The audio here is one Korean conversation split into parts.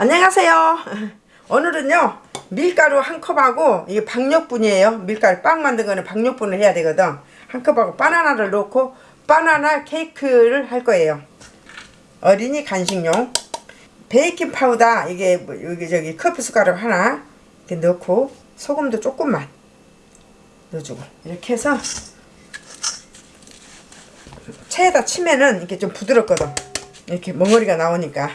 안녕하세요. 오늘은요 밀가루 한 컵하고 이게 박력분이에요. 밀가루 빵 만든 거는 박력분을 해야 되거든. 한 컵하고 바나나를 넣고 바나나 케이크를 할 거예요. 어린이 간식용 베이킹 파우더 이게 뭐 여기 저기 커피 숟가락 하나 이렇게 넣고 소금도 조금만 넣어주고 이렇게 해서 체에다 치면은 이렇게 좀 부드럽거든. 이렇게 멍어리가 나오니까.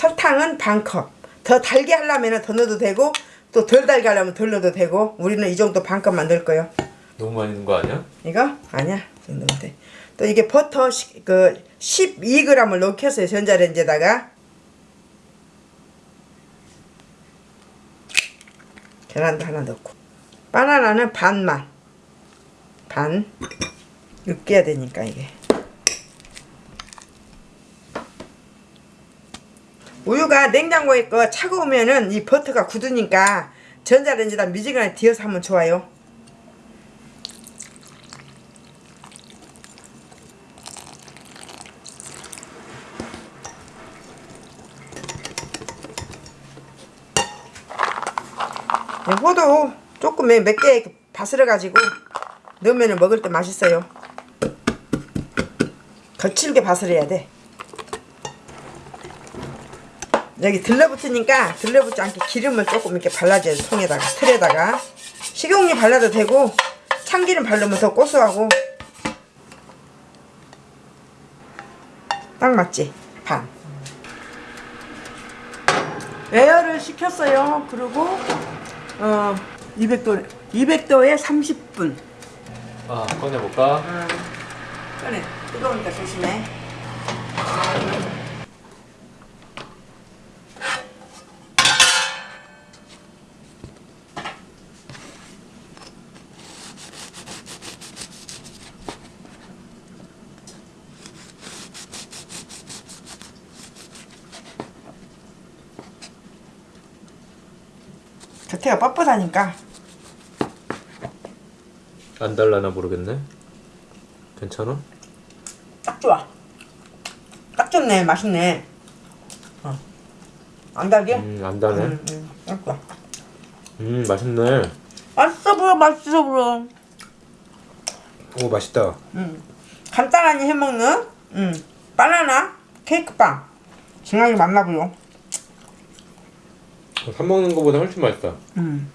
설탕은 반컵. 더 달게 하려면 더 넣어도 되고 또 덜 달게 하려면 덜 넣어도 되고 우리는 이 정도 반컵만 넣을 거예요. 너무 많이 넣은 거 아니야? 이거? 아니야. 넣으면 돼. 또 이게 버터 시- 그 12g을 넣겠어요. 전자레인지에다가. 계란도 하나 넣고. 바나나는 반만. 반. 으깨야 되니까 이게. 우유가 냉장고에 거 차가우면은 이 버터가 굳으니까 전자레인지에다 미지근하게 뒤어서 하면 좋아요. 네, 호두 조금 몇개 바스러 가지고 넣으면 먹을 때 맛있어요. 거칠게 바스려야 돼. 여기 들러붙으니까 들러붙지 않게 기름을 조금 이렇게 발라줘야 돼. 통에다가 틀에다가 식용유 발라도 되고 참기름 바르면 더 고소하고 딱 맞지? 반. 에어를 시켰어요. 그리고 어 200도 200도에 30분. 아 꺼내볼까? 꺼내. 뜨거우니까 조심해. 겉에가 뻣뻣하니까 안 달라나 모르겠네 괜찮아? 딱 좋아. 딱 좋네. 맛있네. 어. 안 달게? 음 안 달네 음, 음, 딱 좋아. 음 맛있네 맛있어 보여, 맛있어 보여. 오 맛있다 음. 간단하게 해먹는 음. 바나나 케이크빵. 진하게 맛나 보여. 사 먹는 거보다 훨씬 맛있다 음.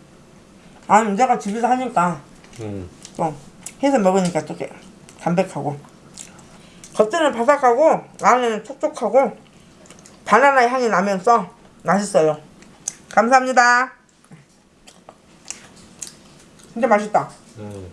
아니, 내가 집에서 하니까 음또 해서 먹으니까 또 이렇게 담백하고. 겉에는 바삭하고 안에는 촉촉하고 바나나 향이 나면서 맛있어요. 감사합니다. 진짜 맛있다. 음.